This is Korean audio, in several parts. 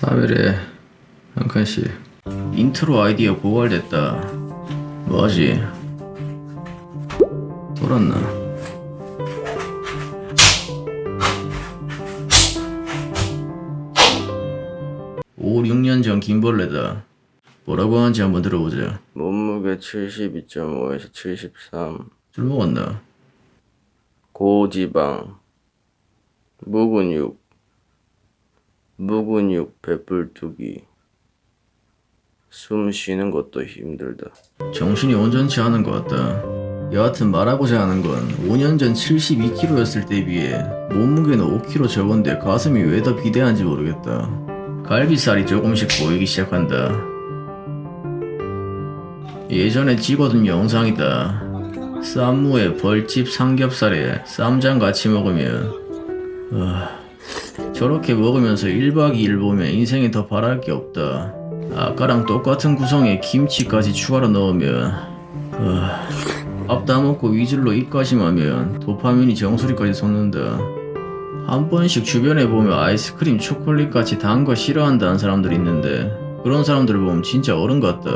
3일에 한 칸씩. 인트로 아이디어 고갈됐다. 뭐하지? 돌았나? 오 6년 전 김벌레다. 뭐라고 하는지 한번 들어보자. 몸무게 72.5에서 73술 먹었나? 고지방. 무근육 무근육 배불뚝이 숨 쉬는 것도 힘들다 정신이 온전치 않은 것 같다. 여하튼 말하고자 하는 건 5년 전 72kg였을 때에 비해 몸무게는 5kg 적은데 가슴이 왜 더 비대한지 모르겠다. 갈비살이 조금씩 보이기 시작한다. 예전에 찍어둔 영상이다. 쌈무에 벌집 삼겹살에 쌈장 같이 먹으면 아, 저렇게 먹으면서 1박 2일 보면 인생에 더 바랄 게 없다. 아까랑 똑같은 구성에 김치까지 추가로 넣으면 아, 밥다 먹고 위즐로 입가심하면 도파민이 정수리까지 솟는다. 한 번씩 주변에 보면 아이스크림, 초콜릿같이 단 거 싫어한다는 사람들 있는데 그런 사람들을 보면 진짜 어른 같다.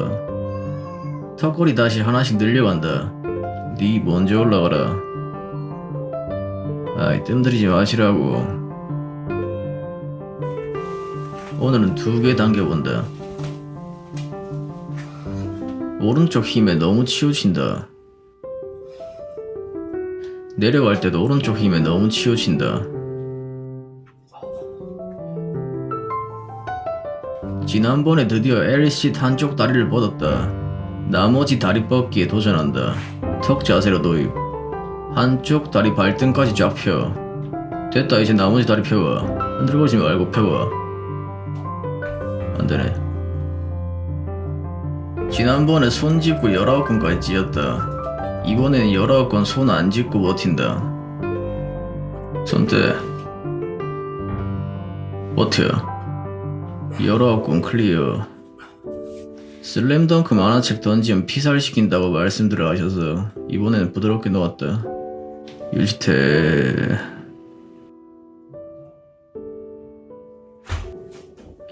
턱걸이 다시 하나씩 늘려간다. 네 먼저 올라가라. 아이 뜸들이지 마시라고. 오늘은 두 개 당겨본다. 오른쪽 힘에 너무 치우친다. 내려갈 때도 오른쪽 힘에 너무 치우친다. 지난번에 드디어 LC 한쪽 다리를 뻗었다. 나머지 다리 뻗기에 도전한다. 턱 자세로 도입. 한쪽 다리 발등까지 쫙 펴. 됐다 이제 나머지 다리 펴봐. 흔들거리지 말고 펴 봐. 안되네. 지난번에 손 짚고 19건까지 찧었다. 이번에는 19건 손 안 짚고 버틴다. 손대. 버텨. 19건 clear. 슬램덩크 만화책 던지면 피살시킨다고 말씀들을 하셔서 이번에는 부드럽게 놓았다. 유지태.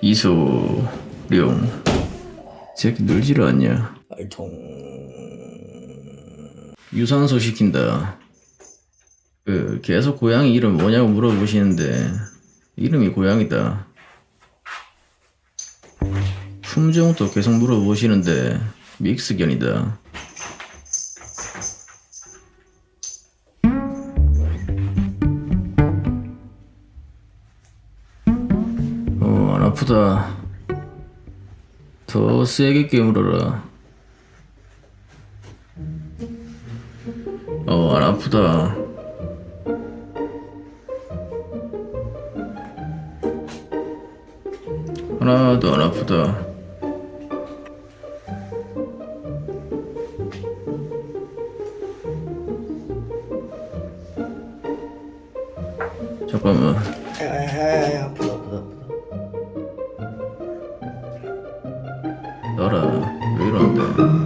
이소룡. 새끼 늘지를 않냐? 알통 유산소 시킨다. 그 계속 고양이 이름 뭐냐고 물어보시는데 이름이 고양이다. 품종도 계속 물어보시는데 믹스견이다. 안 아프다. 더 세게 깨물어라. 어, 안 아프다. 하나도 안 아프다. 잠깐만. 에이 아프다 아프다 나가라. 왜 이러는데?